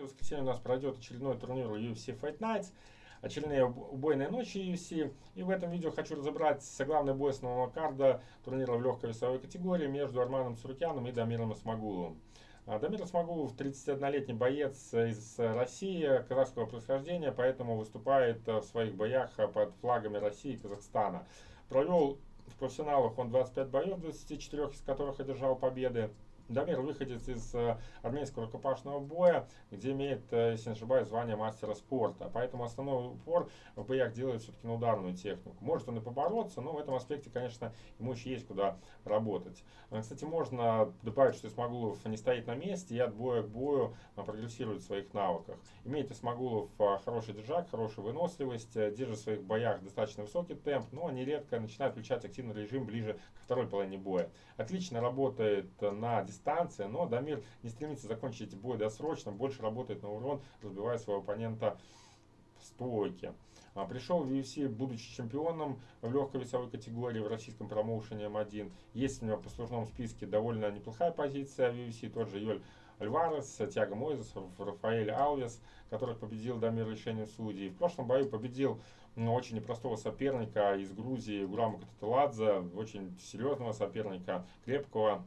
В воскресенье у нас пройдет очередной турнир UFC Fight Nights, очередные убойные ночи UFC. И в этом видео хочу разобрать главный бой основного карда турнира в легкой весовой категории между Арманом Сурукяном и Дамиром Исмагуловым. А, Дамир Исмагулов 31-летний боец из России, казахского происхождения, поэтому выступает в своих боях под флагами России и Казахстана. Провел в профессионалах он 25 боев, 24 из которых одержал победы. Дамир выходит из э, армейского рукопашного боя, где имеет, э, если не ошибаюсь, звание мастера спорта. Поэтому основной упор в боях делает все-таки на ударную технику. Может он и побороться, но в этом аспекте, конечно, ему еще есть куда работать. Э, кстати, можно добавить, что Исмагулов не стоит на месте и от боя к бою прогрессирует в своих навыках. Имеет Исмагулов хороший держак, хорошую выносливость, держит в своих боях достаточно высокий темп, но нередко начинает включать активный режим ближе к второй половине боя. Отлично работает на дистанции дистанция, но Дамир не стремится закончить бой досрочно, больше работает на урон, разбивая своего оппонента в стойке. А, пришел в UFC, будучи чемпионом в легкой весовой категории в российском промоушене М1. Есть у него в послужном списке довольно неплохая позиция в UFC, тот же Йоль Альварес, Тиаго Мойзес, Рафаэль Алвес, которых победил Дамир решением судей. В прошлом бою победил ну, очень непростого соперника из Грузии Гурама Кататаладзе, очень серьезного соперника, крепкого,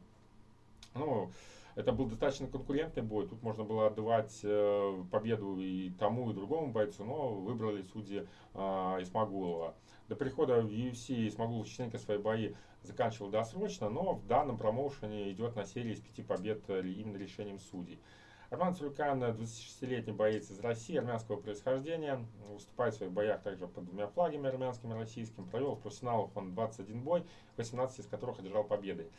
ну, это был достаточно конкурентный бой. Тут можно было отдавать э, победу и тому, и другому бойцу, но выбрали судьи э, Исмагулова. До прихода в UFC Исмагулов частенько свои бои заканчивал досрочно, но в данном промоушене идет на серии из пяти побед э, именно решением судей. Арман Цуркан, 26-летний боец из России, армянского происхождения, выступает в своих боях также под двумя флагами, армянским и российским. Провел в профессионалах он 21 бой, 18 из которых одержал победы.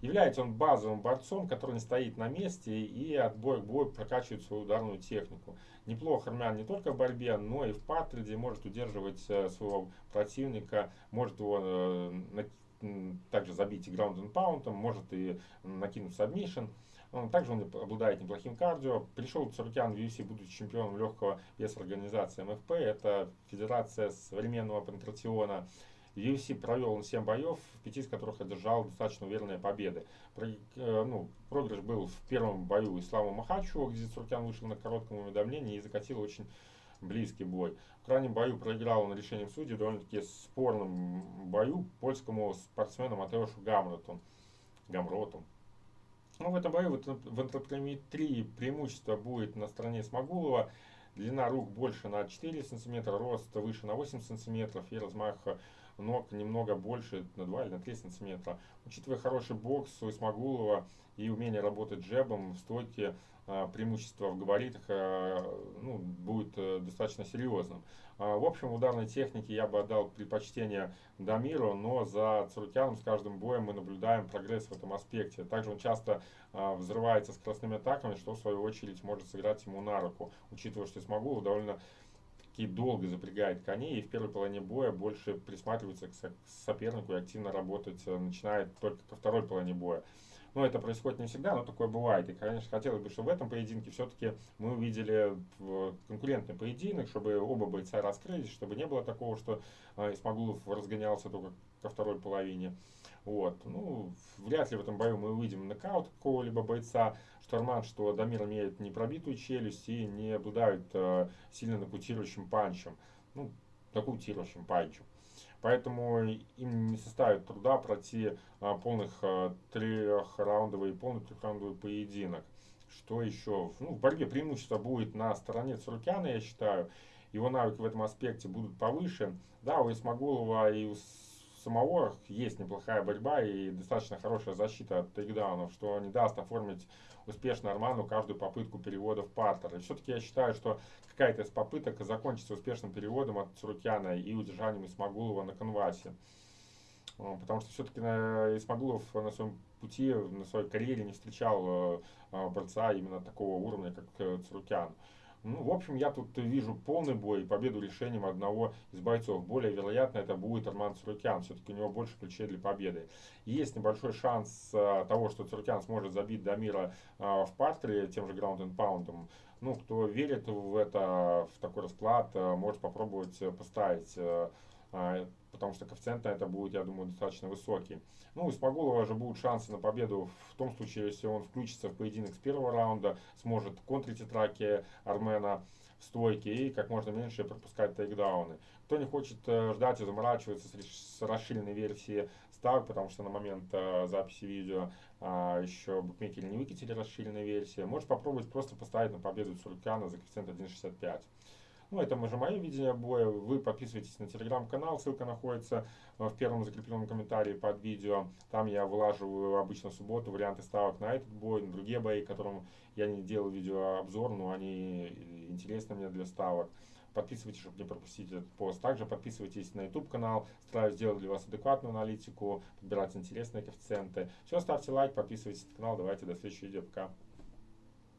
Является он базовым борцом, который не стоит на месте и от боя к бою прокачивает свою ударную технику. Неплохо Арман не только в борьбе, но и в партере может удерживать э, своего противника, может его э, также забить и ground and может и накинуть submission. Также он обладает неплохим кардио. Пришел Царукян в UFC, будучи чемпионом легкого веса организации МФП. Это Федерация современного панкратиона. UFC провел он 7 боев, в 5 из которых одержал достаточно уверенные победы. Про, э, ну, проигрыш был в первом бою Исламу Махачу, где Цуркян вышел на коротком уведомлении и закатил очень близкий бой. В крайнем бою проиграл он решением судей довольно-таки спорном бою польскому спортсмену Матеушу Гамроту. Гамроту. Ну, в этом бою вот, в антропометрии преимущество будет на стороне Смогулова. Длина рук больше на 4 см, рост выше на 8 см и размах ног немного больше, на 2 или на 3 сантиметра. Учитывая хороший бокс у Исмагулова и умение работать джебом в стойке, а, преимущество в габаритах а, ну, будет э, достаточно серьезным. А, в общем, ударной технике я бы отдал предпочтение Дамиру, но за Цурукяном с каждым боем мы наблюдаем прогресс в этом аспекте. Также он часто взрывается скоростными атаками, что в свою очередь может сыграть ему на руку, учитывая, что Исмагулов довольно и долго запрягает коней, и в первой половине боя больше присматривается к сопернику и активно работать э, начинает только ко второй половине боя. Но это происходит не всегда, но такое бывает. И, конечно, хотелось бы, чтобы в этом поединке все-таки мы увидели конкурентный поединок, чтобы оба бойца раскрылись, чтобы не было такого, что э, Исмагулов разгонялся только ко второй половине. Вот. Ну, вряд ли в этом бою мы увидим нокаут какого-либо бойца. Что Арман, что Дамир имеет непробитую челюсть и не обладают э, сильно нокаутирующим панчем. Ну, нокаутирующим панчем. Поэтому им не составит труда пройти а, полных а, трехраундовый, полный трехраундовый поединок. Что еще? Ну, в борьбе преимущество будет на стороне Цуркяна, я считаю. Его навыки в этом аспекте будут повыше. Да, у Исмагулова и у самого есть неплохая борьба и достаточно хорошая защита от тейкдаунов, что не даст оформить успешно Арману каждую попытку перевода в партер. И все-таки я считаю, что какая-то из попыток закончится успешным переводом от Цурукяна и удержанием Исмагулова на конвасе. Потому что все-таки Исмагулов на своем пути, на своей карьере не встречал э, э, борца именно такого уровня, как э, Цурукян. Ну, в общем, я тут вижу полный бой и победу решением одного из бойцов. Более вероятно, это будет Арман Цурукян. Все-таки у него больше ключей для победы. Есть небольшой шанс а, того, что Цурукян сможет забить Дамира а, в партере тем же граунд and паундом. Ну, кто верит в это, в такой расклад, а, может попробовать поставить потому что коэффициент на это будет, я думаю, достаточно высокий. Ну, у Спагулова же будут шансы на победу в том случае, если он включится в поединок с первого раунда, сможет контрить траки Армена в стойке и как можно меньше пропускать тейкдауны. Кто не хочет э, ждать и заморачиваться с расширенной версией ставок, потому что на момент э, записи видео а, еще букмекеры не выкатили расширенной версии, может попробовать просто поставить на победу Цуркана за коэффициент 1.65. Ну, это уже мое видение боя. Вы подписывайтесь на телеграм-канал, ссылка находится э, в первом закрепленном комментарии под видео. Там я вылаживаю обычно в субботу варианты ставок на этот бой, на другие бои, которым я не делал видеообзор, но они интересны мне для ставок. Подписывайтесь, чтобы не пропустить этот пост. Также подписывайтесь на YouTube канал. Стараюсь сделать для вас адекватную аналитику, подбирать интересные коэффициенты. Все, ставьте лайк, подписывайтесь на канал. Давайте до следующего видео. Пока.